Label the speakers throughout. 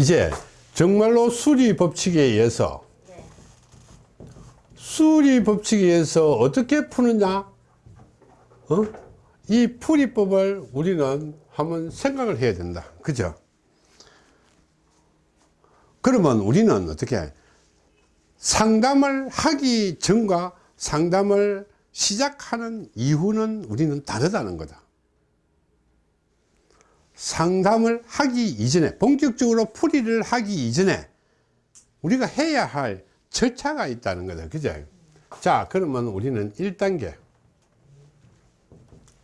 Speaker 1: 이제 정말로 수리 법칙에 의해서 수리 법칙에 의해서 어떻게 푸느냐? 어? 이 풀이법을 우리는 한번 생각을 해야 된다. 그죠? 그러면 우리는 어떻게 상담을 하기 전과 상담을 시작하는 이후는 우리는 다르다는 거다 상담을 하기 이전에 본격적으로 풀이를 하기 이전에 우리가 해야 할 절차가 있다는 거다 그죠? 자 그러면 우리는 1단계.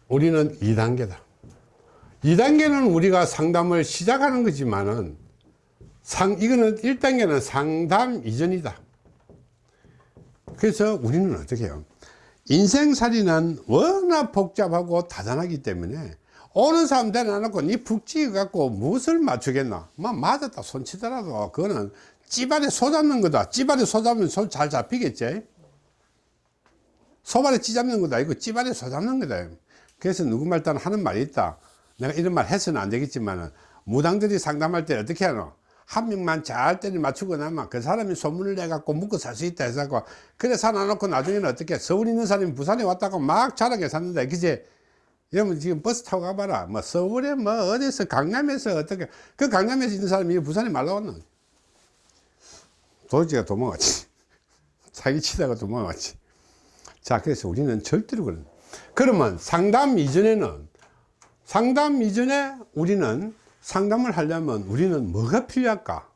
Speaker 1: 우리는 2단계다. 2단계는 우리가 상담을 시작하는 거지만은 상 이거는 1단계는 상담 이전이다. 그래서 우리는 어떻게 해요? 인생살이는 워낙 복잡하고 다단하기 때문에 오는 사람 데려놓고 니북 찍어 갖고 무엇을 맞추겠나? 막 맞았다. 손치더라도 그거는 찌발에 소 잡는 거다. 찌발에 소 잡으면 손 잘 잡히겠지? 소발에 찌 잡는 거다. 이거 찌발에 소 잡는 거다. 그래서 누구 말 따는 하는 말이 있다. 내가 이런 말 해서는 안 되겠지만 무당들이 상담할 때 어떻게 하노? 한 명만 잘 때를 맞추고 나면 그 사람이 소문을 내 갖고 묵고 살수 있다 해서 그래 살아놓고 나중에는 어떻게? 서울 있는 사람이 부산에 왔다고 막 자랑해 샀는데 그제 여러분 지금 버스 타고 가봐라. 뭐 서울에 뭐 어디서 강남에서 어떻게 그 강남에서 있는 사람이 부산에 말라 왔나? 도지가 도망갔지. 사기 치다가 도망갔지. 자, 그래서 우리는 절대로 그런. 그러면 상담 이전에는 상담 이전에 우리는 상담을 하려면 우리는 뭐가 필요할까?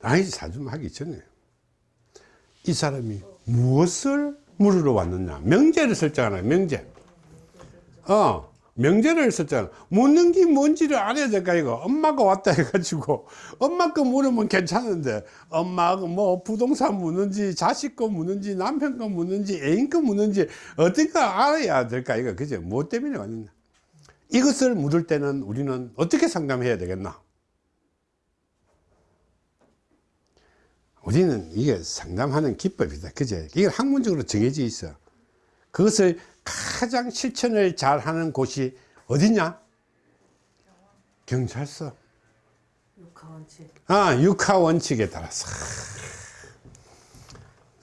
Speaker 1: 아니지, 사좀 하기 전에. 이 사람이 무엇을 물으러 왔느냐? 명제를 설정하나, 명제. 어, 명제를 썼잖아. 묻는 게 뭔지를 알아야 될까, 이거. 엄마가 왔다 해가지고, 엄마 거 물으면 괜찮은데, 엄마가 뭐 부동산 묻는지, 자식 거 묻는지, 남편 거 묻는지, 애인 거 묻는지, 어떻게 알아야 될까, 이거. 그죠? 뭐 때문에 왔느냐. 이것을 묻을 때는 우리는 어떻게 상담해야 되겠나? 우리는 이게 상담하는 기법이다. 그죠? 이게 학문적으로 정해져 있어. 그것을 가장 실천을 잘 하는 곳이 어디냐? 경찰서.
Speaker 2: 육하원칙.
Speaker 1: 아, 육하원칙에 따라서.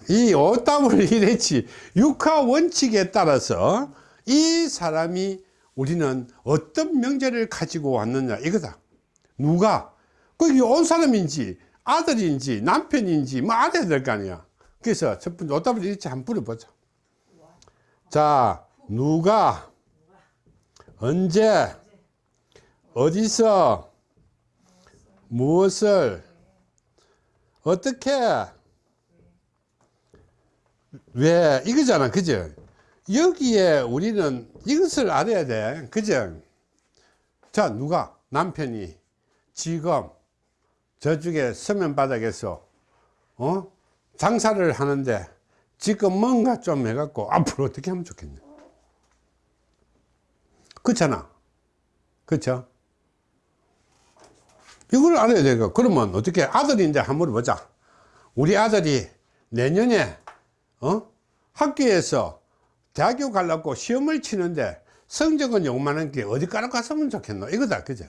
Speaker 1: 이 오답을 이랬지. 육하원칙에 따라서 이 사람이 우리는 어떤 명제를 가지고 왔느냐 이거다. 누가? 거기 온 사람인지 아들인지 남편인지 뭐 알아야 될 거 아니야. 그래서 첫 번째 오답을 이렇게 한번 물어보자. 자, 누가, 언제, 어디서, 무엇을, 어떻게, 왜, 이거잖아. 그죠? 여기에 우리는 이것을 알아야 돼. 그죠? 자, 누가, 남편이 지금 저쪽에 서면바닥에서, 어? 장사를 하는데 지금 뭔가 좀 해갖고 앞으로 어떻게 하면 좋겠냐. 그렇잖아. 그렇죠? 이걸 알아야 되고 그러면 어떻게 아들인데 한번 물어보자. 우리 아들이 내년에 어? 학교에서 대학교 가려고 시험을 치는데 성적은 요만한 게 어디 가러 갔으면 좋겠노. 이거다. 그죠?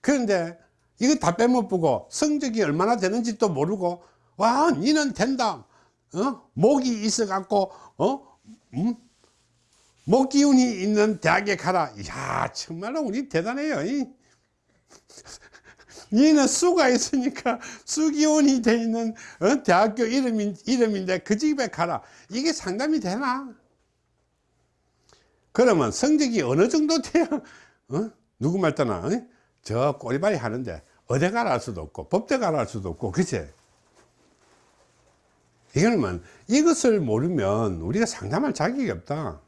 Speaker 1: 그런데 이거 다 빼먹고 성적이 얼마나 되는지 또 모르고 와 니는 된다 어? 목이 있어 갖고 어? 음? 목 기운이 있는 대학에 가라 이야 정말로 우리 대단해요 이. 얘는 수가 있으니까 수기운이 돼 있는 어? 대학교 이름인, 이름인데 그 집에 가라 이게 상담이 되나 그러면 성적이 어느 정도 돼야 어? 누구 말따나 어? 저 꼬리발이 하는데 어디 가라 할 수도 없고 법대 가라 할 수도 없고 그치 이거는 이것을 모르면 우리가 상담할 자격이 없다.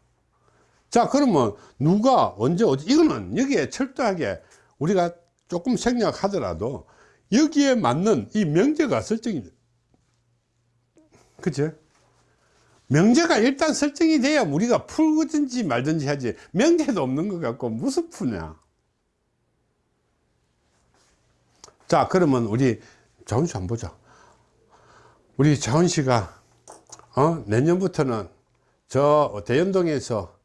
Speaker 1: 자 그러면 누가 언제 어디 이거는 여기에 철저하게 우리가 조금 생략하더라도 여기에 맞는 이 명제가 설정이 그치? 명제가 일단 설정이 돼야 우리가 풀든지 말든지 하지 명제도 없는 것 같고 무슨 푸냐? 자 그러면 우리 잠시 한번 보자 우리 자원 씨가 어? 내년부터는 저 대연동에서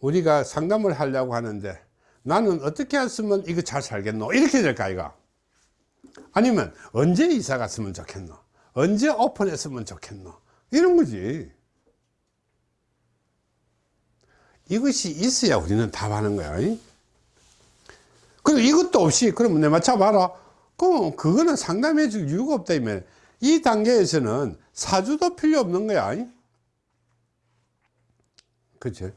Speaker 1: 우리가 상담을 하려고 하는데 나는 어떻게 했으면 이거 잘 살겠노? 이렇게 될까 이가 아니면 언제 이사 갔으면 좋겠노? 언제 오픈했으면 좋겠노? 이런 거지. 이것이 있어야 우리는 답하는 거야 이? 그리고 이것도 없이 그러면 내 맞춰봐라. 그럼 그거는 상담해 줄 이유가 없다 이면 이 단계에서는 사주도 필요 없는 거야. 이? 그치?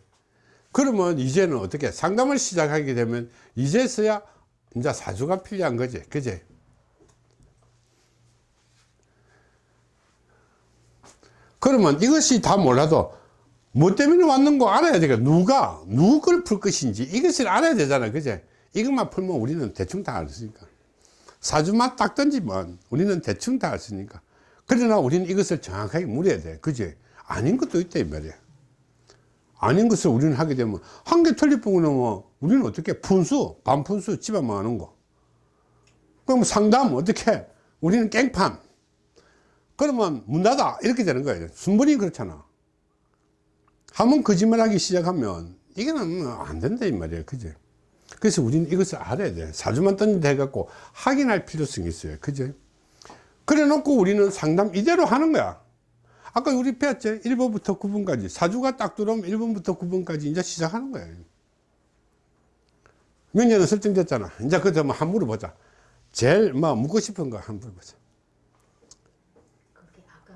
Speaker 1: 그러면 이제는 어떻게? 상담을 시작하게 되면 이제서야 이제 사주가 필요한 거지. 그지 그러면 이것이 다 몰라도 뭐 때문에 왔는 거 알아야 되겠? 누가 누굴 풀 것인지 이것을 알아야 되잖아. 그제 이것만 풀면 우리는 대충 다알수 있으니까 사주만 딱 던지면 우리는 대충 다 있으니까. 그러나 우리는 이것을 정확하게 물어야 돼. 그지 아닌 것도 있다 이 말이야. 아닌 것을 우리는 하게 되면 한개 뿐이면 뭐 우리는 어떻게 분수? 반분수 집어만 하는 거. 그럼 상담 어떻게 우리는 깽판. 그러면 문 닫아. 이렇게 되는 거예요 순번이 그렇잖아. 한번 거짓말하기 시작하면 이게는 뭐안 된다 이 말이에요 그지 그래서 우리는 이것을 알아야 돼. 사주만 던진다 해갖고 확인할 필요성이 있어요. 그지 그래 놓고 우리는 상담 이대로 하는 거야. 아까 우리 배웠지? 1번부터 9번까지. 사주가 딱 들어오면 1번부터 9번까지 이제 시작하는 거예요 명제는 설정됐잖아. 이제 그때 뭐한 물어보자. 제일 뭐 묻고 싶은 거한 물어보자.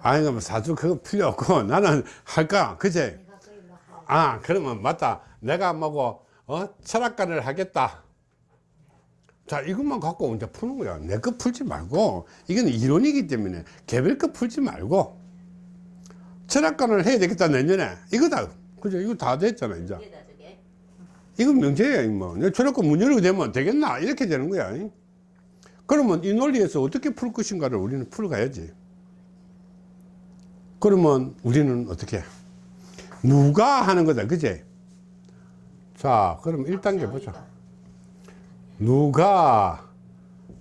Speaker 1: 아니 뭐 사주 그거 필요 없고 나는 할까? 그제? 할아 그러면 맞다. 내가 뭐고 어? 철학가를 하겠다. 자 이것만 갖고 이제 푸는 거야. 내 거 풀지 말고. 이건 이론이기 때문에 개별 거 풀지 말고 철학가를 해야 되겠다 내년에. 이거다 그죠? 이거 다 됐잖아 이제. 이건 명제야 뭐. 철학가 문 열게 되면 되겠나? 이렇게 되는 거야. 그러면 이 논리에서 어떻게 풀 것인가를 우리는 풀어가야지. 그러면 우리는 어떻게? 누가 하는 거다 그제 자 그럼 1단계 보자. 누가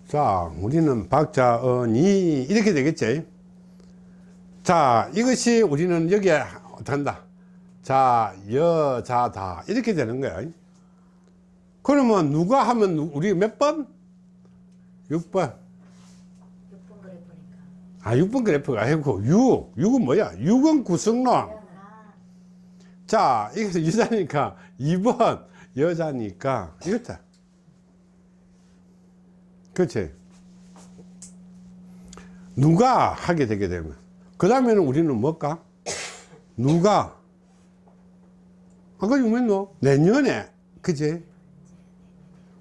Speaker 1: 자 우리는 박자언이 이렇게 되겠지? 자 이것이 우리는 여기에 한다? 자 여자다 이렇게 되는 거야. 그러면 누가 하면 누- 우리 몇 번? 6번.
Speaker 2: 6번 그래 보니까.
Speaker 1: 아 6번 그래프가 아니고 6 6은 뭐야? 6은 구성론.
Speaker 2: 아
Speaker 1: 자 이것은 여자니까 2번 여자니까 이렇다. 그렇지? 누가 하게 되게 되면? 그 다음에는 우리는 뭘까? 누가? 아까 유명노 내년에 그지?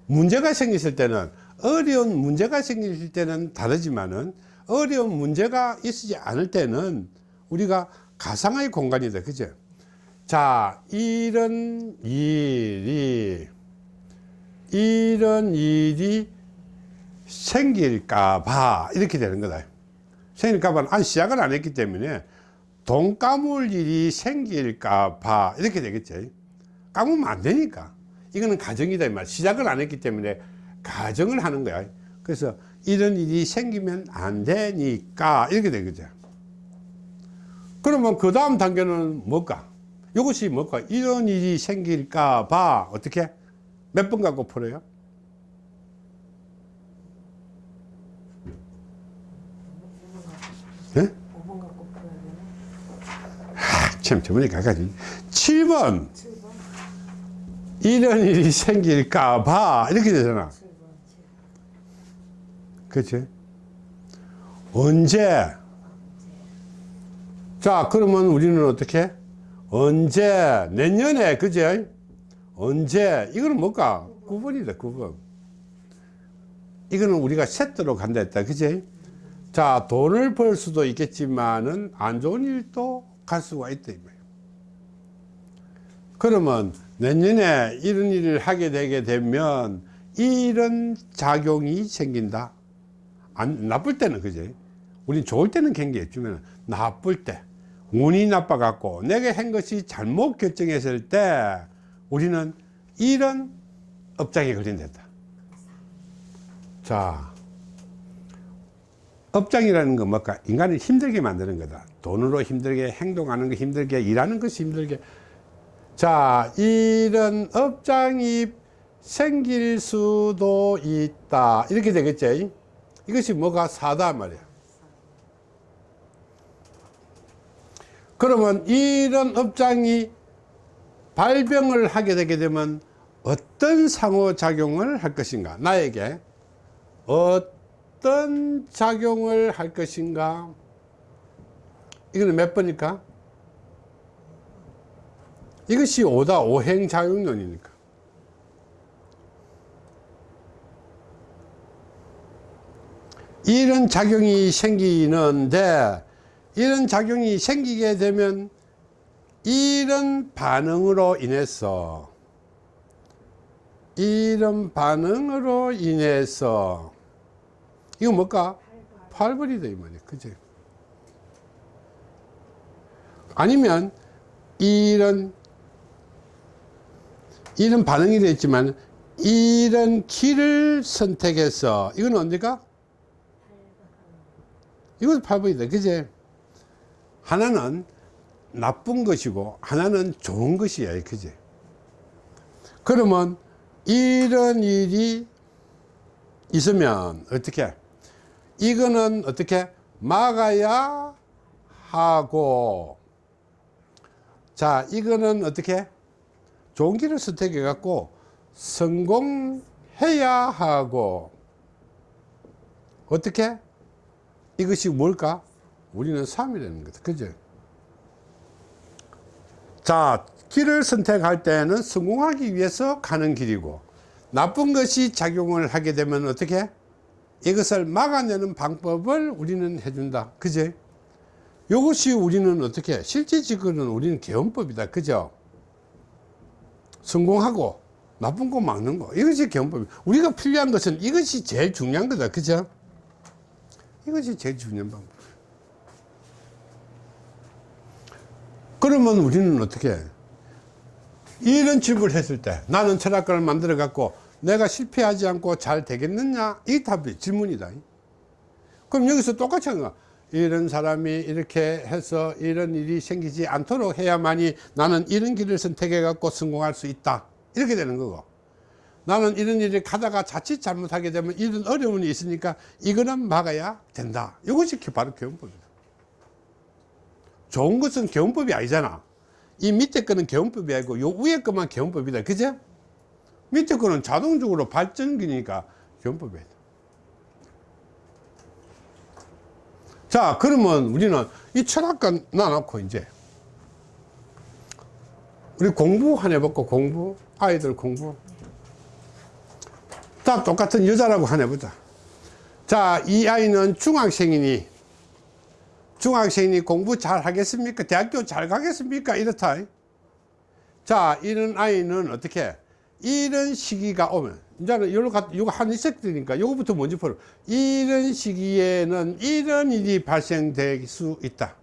Speaker 1: 문제가 생겼을 때는 어려운 문제가 생길 때는 다르지만은 어려운 문제가 있지 않을 때는 우리가 가상의 공간이다 그죠 자 이런 일이 이런 일이 생길까 봐 이렇게 되는 거다 생길까 봐 아니 시작을 안 했기 때문에 돈 까물 일이 생길까 봐 이렇게 되겠지 까무면 안 되니까 이거는 가정이다 이 말. 시작을 안 했기 때문에 가정을 하는 거야. 그래서 이런 일이 생기면 안 되니까 이렇게 되겠죠. 그러면 그 다음 단계는 뭘까? 이것이 뭘까? 이런 일이 생길까 봐 어떻게? 몇 번 갖고 풀어요? 예?
Speaker 2: 5번 갖고 풀어야 되나?
Speaker 1: 참 저번에 가가지 7번
Speaker 2: 7번
Speaker 1: 이런 일이 생길까 봐 이렇게 되잖아
Speaker 2: 7번 7번
Speaker 1: 그치? 언제? 자, 그러면 우리는 어떻게? 언제? 내년에, 그제? 언제? 이거는 뭘까? 9번이다, 9번. 이거는 우리가 세트로 간다 했다, 그제? 자, 돈을 벌 수도 있겠지만은 안 좋은 일도 갈 수가 있다. 그러면 내년에 이런 일을 하게 되게 되면 이런 작용이 생긴다. 안, 나쁠 때는 그지 우린 좋을 때는 경계했지만 나쁠 때 운이 나빠 갖고 내가 한 것이 잘못 결정했을 때 우리는 이런 업장에 걸린다. 자 업장이라는 건 뭘까? 인간을 힘들게 만드는 거다. 돈으로 힘들게 행동하는 거 힘들게 일하는 것이 힘들게. 자 이런 업장이 생길 수도 있다. 이렇게 되겠지? 이것이 뭐가 사다 말이야 그러면 이런 업장이 발병을 하게 되게 되면 어떤 상호작용을 할 것인가? 나에게 어떤 작용을 할 것인가? 이거는 몇 번일까? 이것이 오다 오행작용론이니까. 이런 작용이 생기는데 이런 작용이 생기게 되면 이런 반응으로 인해서 이런 반응으로 인해서 이거 뭘까? 팔벌이다 이 말이야 그지? 아니면 이런 이런 반응이 됐지만 이런 길을 선택해서 이건 언제가? 이것도 팔벌이다 그지? 하나는 나쁜 것이고 하나는 좋은 것이야 그지? 그러면 이런 일이 있으면 어떻게? 이거는 어떻게? 막아야 하고. 자 이거는 어떻게? 좋은 길을 선택해 갖고 성공해야 하고. 어떻게? 이것이 뭘까 우리는 삶이라는 거다 그죠? 자 길을 선택할 때는 성공하기 위해서 가는 길이고 나쁜 것이 작용을 하게 되면 어떻게? 이것을 막아내는 방법을 우리는 해준다. 그제 이것이 우리는 어떻게? 실질적으로는 우리는 개헌법이다. 그죠? 성공하고 나쁜 거 막는 거. 이것이 개헌법 우리가 필요한 것은 이것이 제일 중요한 거다. 그죠? 이것이 제일 중요한 방법 그러면 우리는 어떻게 해? 이런 질문을 했을 때 나는 철학관을 만들어 갖고 내가 실패하지 않고 잘 되겠느냐? 이 답이 질문이다. 그럼 여기서 똑같이 하는 거야. 이런 사람이 이렇게 해서 이런 일이 생기지 않도록 해야만이 나는 이런 길을 선택해 갖고 성공할 수 있다. 이렇게 되는 거고. 나는 이런 일을 가다가 자칫 잘못하게 되면 이런 어려움이 있으니까 이거는 막아야 된다. 이것이 바로 교훈법이다 좋은 것은 개헌법이 아니잖아. 이 밑에 거는 개헌법이 아니고 요 위에 것만 개헌법이다. 그죠? 밑에 거는 자동적으로 발전기니까 개헌법이다. 자 그러면 우리는 이 철학관 놔놓고 이제 우리 공부 한 해볼까? 공부? 아이들 공부? 다 똑같은 여자라고 한 해보자. 자 이 아이는 중학생이니 중학생이 공부 잘 하겠습니까? 대학교 잘 가겠습니까? 이렇다. 자, 이런 아이는 어떻게? 이런 시기가 오면, 이제는 요거, 갖- 요거 한 있었으니까 요거부터 먼저 풀어. 이런 시기에는 이런 일이 발생될 수 있다.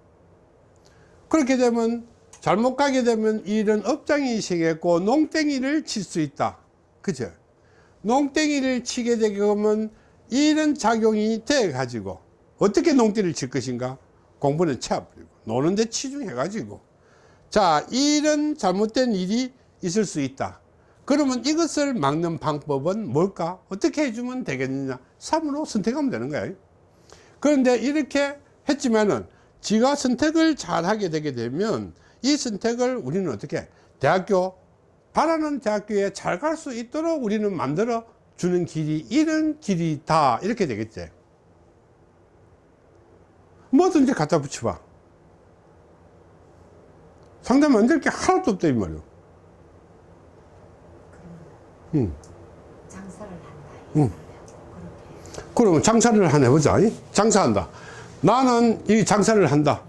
Speaker 1: 그렇게 되면, 잘못 가게 되면 이런 업장이 생겼고, 농땡이를 칠 수 있다. 그죠? 농땡이를 치게 되면 이런 작용이 돼 가지고 어떻게 농땡이를 칠 것인가? 공부는 채워버리고 노는 데 치중해 가지고. 자 이런 잘못된 일이 있을 수 있다. 그러면 이것을 막는 방법은 뭘까? 어떻게 해주면 되겠느냐? 3으로 선택하면 되는 거야 그런데 이렇게 했지만은 지가 선택을 잘 하게 되게 되면 이 선택을 우리는 어떻게 대학교 바라는 대학교에 잘 갈 수 있도록 우리는 만들어 주는 길이 이런 길이다 이렇게 되겠지 뭐든지 갖다 붙여봐 상담 만들 게 하나도 없다 이 말이야 응.
Speaker 2: 장사를 한다.
Speaker 1: 응.
Speaker 2: 그렇게
Speaker 1: 그러면 장사를 하나 해보자 이? 장사한다 나는 이 장사를 한다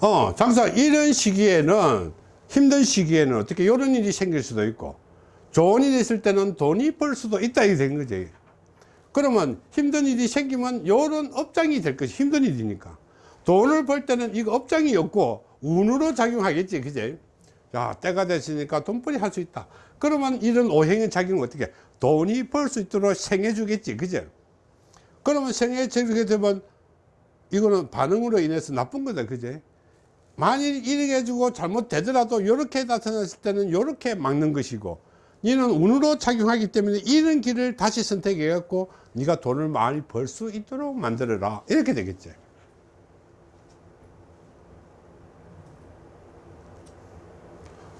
Speaker 1: 어 장사 이런 시기에는 힘든 시기에는 어떻게 이런 일이 생길 수도 있고 좋은 일이 있을 때는 돈이 벌 수도 있다 이게 된 거지 그러면 힘든 일이 생기면 이런 업장이 될 것이 힘든 일이니까 돈을 벌 때는 이거 업장이 없고 운으로 작용하겠지 그제? 자 때가 됐으니까 돈벌이 할 수 있다. 그러면 이런 오행의 작용은 어떻게? 돈이 벌 수 있도록 생해 주겠지 그제? 그러면 생해 주게 되면 이거는 반응으로 인해서 나쁜 거다 그제? 만일 이렇게 해주고 잘못되더라도 이렇게 나타났을 때는 이렇게 막는 것이고 니는 운으로 작용하기 때문에 이런 길을 다시 선택해 갖고 네가 돈을 많이 벌 수 있도록 만들어라. 이렇게 되겠지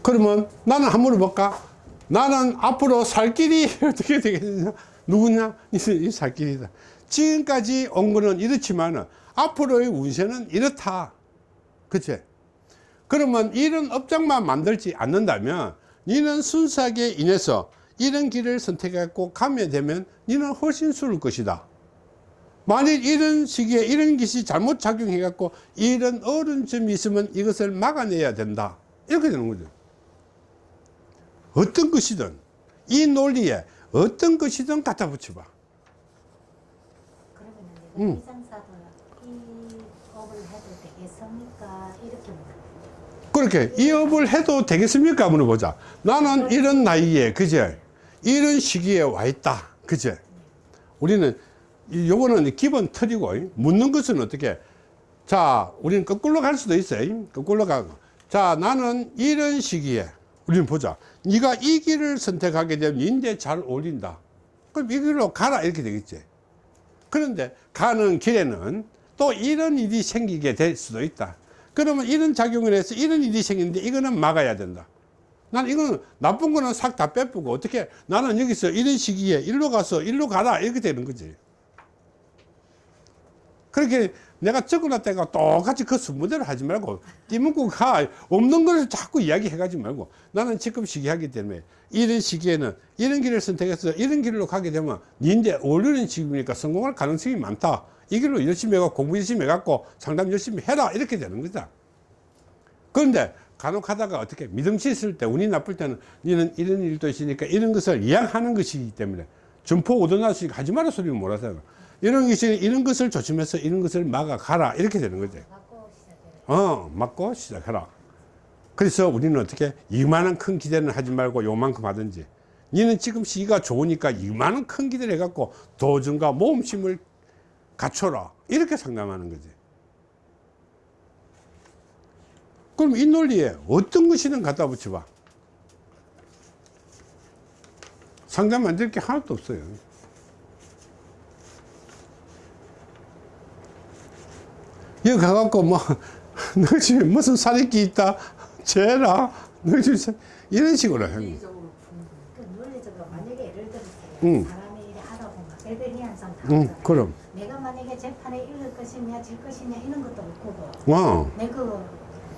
Speaker 1: 그러면 나는 한번 물어볼까? 나는 앞으로 살 길이 어떻게 되겠냐? 누구냐? 이- 이살 길이다. 지금까지 온 거는 이렇지만 앞으로의 운세는 이렇다. 그치? 그러면 이런 업장만 만들지 않는다면 니는 순수하게 인해서 이런 길을 선택했고 가면 되면 니는 훨씬 수를 것이다. 만일 이런 시기에 이런 것이 잘못 작용해 갖고 이런 어려운 점이 있으면 이것을 막아내야 된다. 이렇게 되는 거죠 어떤 것이든 이 논리에 어떤 것이든 갖다 붙여봐 음. 그렇게 이 업을 해도 되겠습니까? 물어보자. 나는 이런 나이에, 그제? 이런 시기에 와 있다. 그제? 우리는, 이- 요거는 기본 틀이고, 묻는 것은 어떻게? 자, 우리는 거꾸로 갈 수도 있어요. 거꾸로 가고. 자, 나는 이런 시기에, 우리는 보자. 네가 이 길을 선택하게 되면 인제 잘 어울린다. 그럼 이 길로 가라. 이렇게 되겠지. 그런데 가는 길에는 또 이런 일이 생기게 될 수도 있다. 그러면 이런 작용을 해서 이런 일이 생기는데 이거는 막아야 된다. 난 이거는 나쁜 거는 싹 다 빼쁘고 어떻게 나는 여기서 이런 시기에 일로 가서 일로 가라 이렇게 되는 거지. 그렇게 내가 적어놨다가 똑같이 그 순서대로 하지 말고 띠문고 가 없는 걸 자꾸 이야기해 가지 말고 나는 지금 시기하기 때문에 이런 시기에는 이런 길을 선택해서 이런 길로 가게 되면 니인데 어울리는 시기니까 성공할 가능성이 많다. 이 길로 열심히 해갖고 공부 열심히 해갖고 상담 열심히 해라. 이렇게 되는 거다. 그런데 간혹 하다가 어떻게 믿음치 있을 때 운이 나쁠 때는 니는 이런 일도 있으니까 이런 것을 이양하는 것이기 때문에 점포 오도나시 하지 마라 소리를 몰아서 이런 것이 이런 것을 조심해서 이런 것을 막아 가라. 이렇게 되는
Speaker 2: 시작해요.
Speaker 1: 어 막고 시작해라. 그래서 우리는 어떻게 이만한 큰 기대는 하지 말고 요만큼 하든지. 니는 지금 시기가 좋으니까 이만한 큰 기대를 해갖고 도전과 모험심을 갖춰라. 이렇게 상담하는 거지. 그럼 이 논리에 어떤 것이든 갖다 붙여봐. 상담 안될게 하나도 없어요 여기 가갖고 뭐, 너 집에 무슨 사리끼 있다? 쟤라? 너 집에 사- 이런 식으로.
Speaker 2: 그 예를 들어서
Speaker 1: 응. 응. 그럼.
Speaker 2: 내가 만약에 재판에 이길 것이냐 질 것이냐 이런 것도 없고
Speaker 1: 와,
Speaker 2: 내그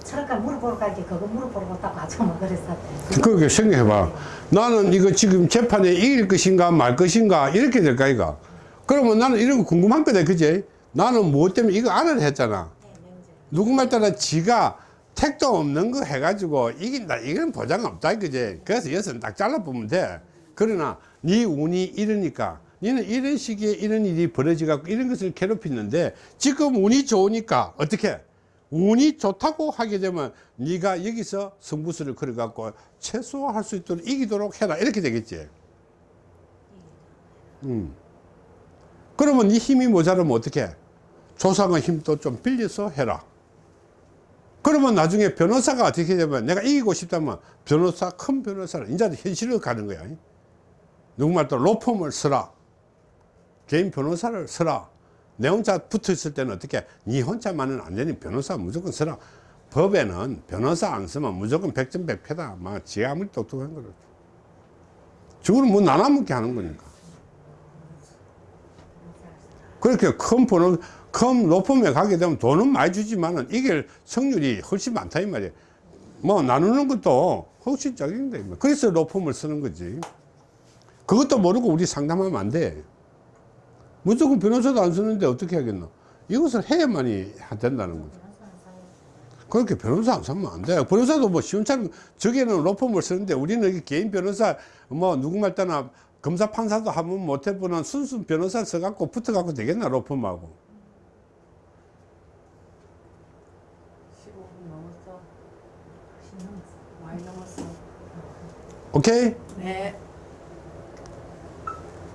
Speaker 2: 철학가 물어보러 갈게 그거 물어보러 갔다고 아주 뭐 그랬었대.
Speaker 1: 그렇게 생각해봐. 나는 이거 지금 재판에 이길 것인가 말 것인가 이렇게 될까, 이거. 그러면 나는 이런 거 궁금한 거다, 그지? 나는 무엇 때문에 이거 안을 했잖아.
Speaker 2: 네, 명절.
Speaker 1: 누구 말 따라 지가 택도 없는 거 해가지고 이긴다 이건 보장 없다 그제. 그래서 여기서 딱 잘라보면 돼. 그러나 네 운이 이러니까. 너는 이런 시기에 이런 일이 벌어져 갖고 이런 것을 괴롭히는데 지금 운이 좋으니까 어떻게? 운이 좋다고 하게 되면 네가 여기서 승부수를 걸어 갖고 최소화할 수 있도록 이기도록 해라. 이렇게 되겠지. 음. 그러면 네 힘이 모자라면 어떻게 조상의 힘도 좀 빌려서 해라. 그러면 나중에 변호사가 어떻게 되면 내가 이기고 싶다면 변호사 큰 변호사를 이제 현실로 가는 거야. 누구 말도 로펌을 쓰라. 개인 변호사를 쓰라. 내 혼자 붙어 있을 때는 어떻게 니 혼자만은 안 되니 변호사 무조건 쓰라. 법에는 변호사 안 쓰면 무조건 백전백패다. 막 지가 아무리 똑똑한 거를. 저거는 뭐 나눠먹게 하는 거니까 그렇게 큰 번호, 큰 로펌에 가게 되면 돈은 많이 주지만은 이길 성률이 훨씬 많다 이 말이야. 뭐 나누는 것도 훨씬 적인데 그래서 로펌을 쓰는 거지. 그것도 모르고 우리 상담하면 안 돼. 무조건 변호사도 안 쓰는데 어떻게 하겠노? 이것을 해야만이 된다는 거죠. 그렇게 변호사 안 쓰면 안 돼. 변호사도 뭐 시원찮은, 저기는 로펌을 쓰는데 우리는 개인 변호사, 뭐 누구 말 따나 검사 판사도 한번 못 해보는 순수 변호사 써갖고 붙어갖고 되겠나, 로펌하고.
Speaker 3: 15분 넘었어.
Speaker 2: 신경 써.
Speaker 3: 많이 넘었어.
Speaker 1: 오케이?
Speaker 3: 네.